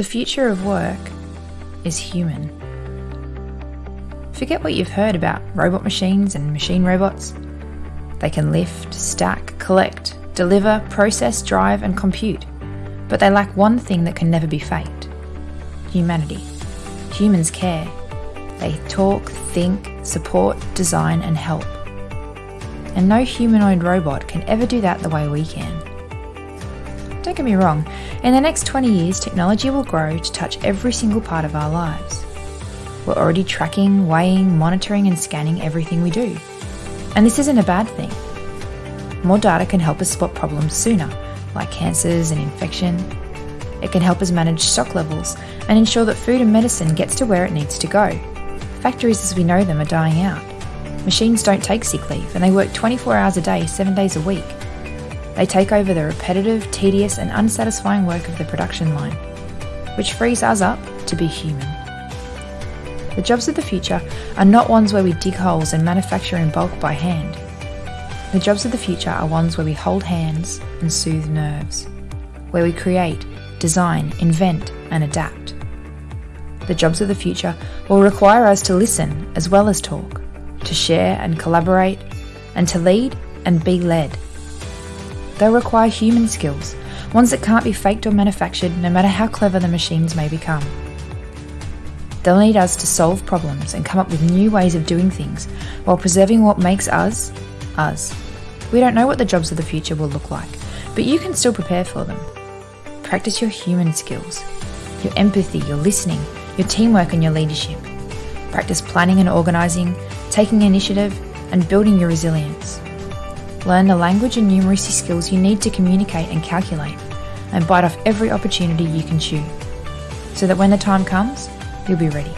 The future of work is human. Forget what you've heard about robot machines and machine robots. They can lift, stack, collect, deliver, process, drive, and compute. But they lack one thing that can never be faked humanity. Humans care. They talk, think, support, design, and help. And no humanoid robot can ever do that the way we can. Don't get me wrong, in the next 20 years, technology will grow to touch every single part of our lives. We're already tracking, weighing, monitoring, and scanning everything we do. And this isn't a bad thing. More data can help us spot problems sooner, like cancers and infection. It can help us manage stock levels and ensure that food and medicine gets to where it needs to go. Factories as we know them are dying out. Machines don't take sick leave and they work 24 hours a day, 7 days a week. They take over the repetitive, tedious, and unsatisfying work of the production line, which frees us up to be human. The jobs of the future are not ones where we dig holes and manufacture in bulk by hand. The jobs of the future are ones where we hold hands and soothe nerves, where we create, design, invent, and adapt. The jobs of the future will require us to listen as well as talk, to share and collaborate, and to lead and be led. They'll require human skills, ones that can't be faked or manufactured no matter how clever the machines may become. They'll need us to solve problems and come up with new ways of doing things while preserving what makes us, us. We don't know what the jobs of the future will look like, but you can still prepare for them. Practice your human skills, your empathy, your listening, your teamwork, and your leadership. Practice planning and organising, taking initiative, and building your resilience. Learn the language and numeracy skills you need to communicate and calculate, and bite off every opportunity you can chew, so that when the time comes, you'll be ready.